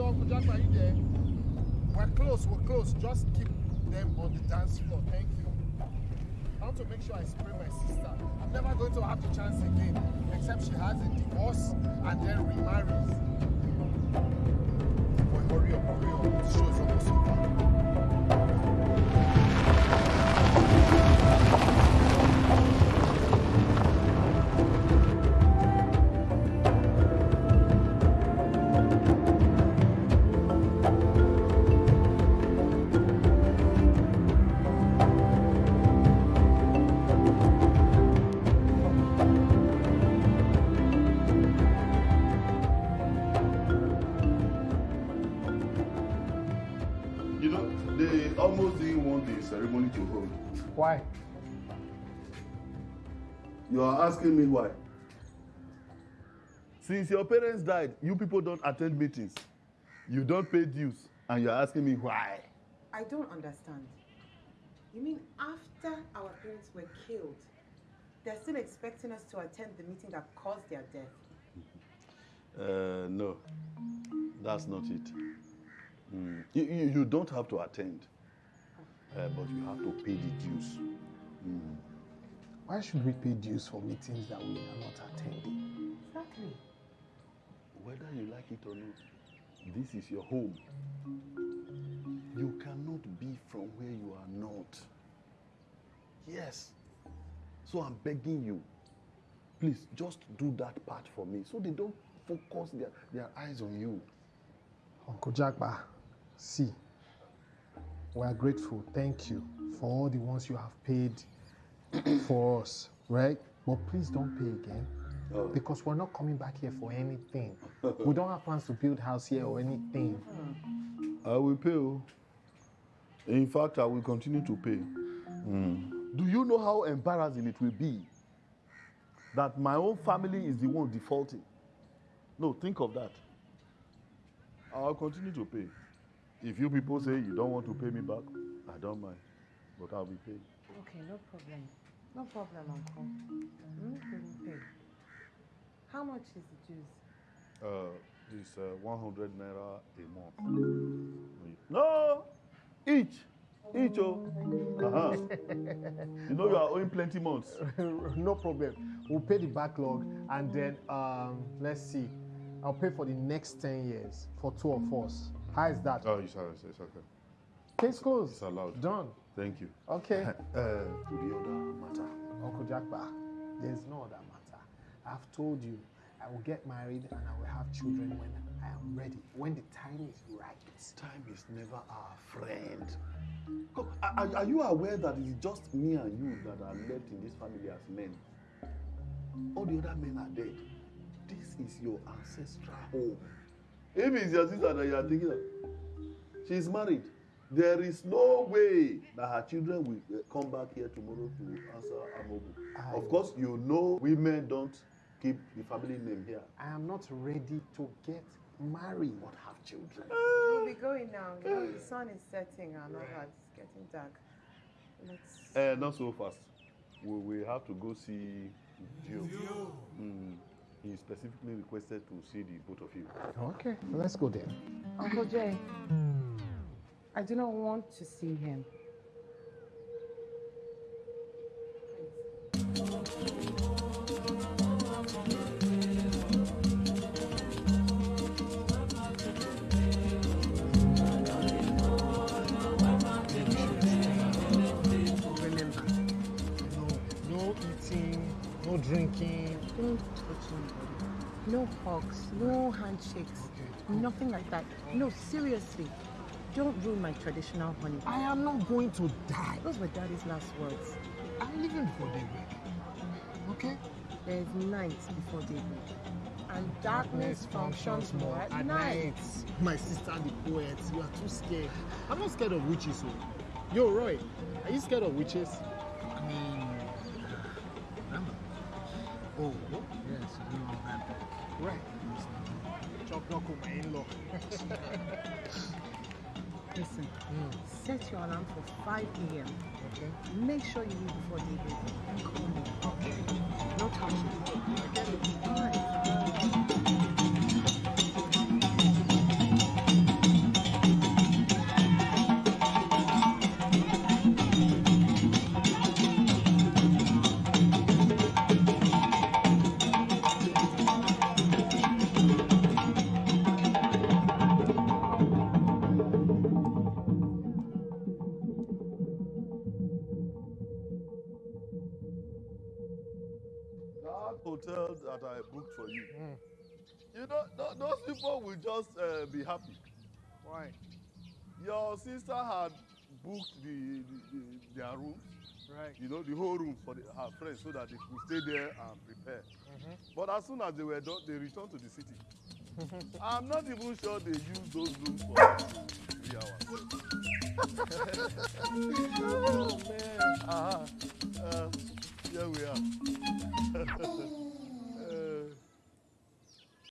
Uncle Jack, are you there? We're close, we're close. Just keep them on the dance floor. Thank you. I want to make sure I spray my sister. I'm never going to have the chance again, except she has a divorce and then remarries. Boy, hurry up, hurry up. This show is almost over. Almost didn't want the ceremony to hold. Why? You are asking me why? Since your parents died, you people don't attend meetings. You don't pay dues, and you're asking me why. I don't understand. You mean after our parents were killed, they're still expecting us to attend the meeting that caused their death? Uh, no, that's not it. Mm. You, you, you don't have to attend, uh, but you have to pay the dues. Mm. Why should we pay dues for meetings that we are not attending? Exactly. Whether you like it or not, this is your home. You cannot be from where you are not. Yes. So I'm begging you, please just do that part for me so they don't focus their, their eyes on you. Uncle Jackba, see, we are grateful. Thank you for all the ones you have paid for us, right? But please don't pay again Oh. because we're not coming back here for anything. we don't have plans to build house here or anything. I will pay. oh. In fact, I will continue to pay. Hmm. Do you know how embarrassing it will be that my own family is the one defaulting? No, think of that. I'll continue to pay. If you people say you don't want to pay me back, I don't mind. But I'll be paid. Okay, no problem. No problem, Uncle. Hmm? We will pay. How much is the dues? Uh, this uh, 100 naira a month. No! Each! Each, oh. Uh-huh. you know you are owing plenty months. no problem. We'll pay the backlog and then um, let's see. I'll pay for the next 10 years for two of us. How is that? Oh, it's, it's, it's okay. Case closed. It's allowed. Done. Thank you. Okay. Uh, to the other matter. Uncle Jackba, there's no other matter. I've told you I will get married and I will have children when I am ready, when the time is right. Time is never our friend. Co- Are, are you aware that it is just me and you that are left in this family as men? All the other men are dead. This is your ancestral home. If it's your sister that you are thinking of, she's married. There is no way that her children will uh, come back here tomorrow to answer Amobu. Of course, you know women don't keep the family name here. I am not ready to get married. But have children. We'll be going now. The sun is setting and all that. It's getting dark. Let's. Uh, not so fast. We, we have to go see Dio. Mm. He specifically requested to see the both of you. Okay, let's go there. Uncle Jay, I do not want to see him. Remember, no, no eating, no drinking. Don't touch anybody. No hugs, no handshakes, nothing like that. No, seriously. Don't ruin my traditional honey. I am not going to die. Those were daddy's last words. I'm leaving before daybreak. Okay? There's night before daybreak. And darkness functions more at night. My sister, the poet, you are too scared. I'm not scared of witches. oh. Yo, Roy, are you scared of witches? I mean? Oh, what? Yes, you know vampire. Right. Chop knock with my in-law. Listen, mm. set your alarm for 5 a.m. Okay. Make sure you leave before daybreak. And call me. Okay. No touching. All right. Hotel that I booked for you. Mm. You know, th those people will just uh, be happy. Why? Your sister had booked the, the, the their rooms, Right. you know, the whole rooms for the, her friends so that they could stay there and prepare. Mm-hmm. But as soon as they were done, they returned to the city. I'm not even sure they used those rooms for three hours. oh man. Uh-huh.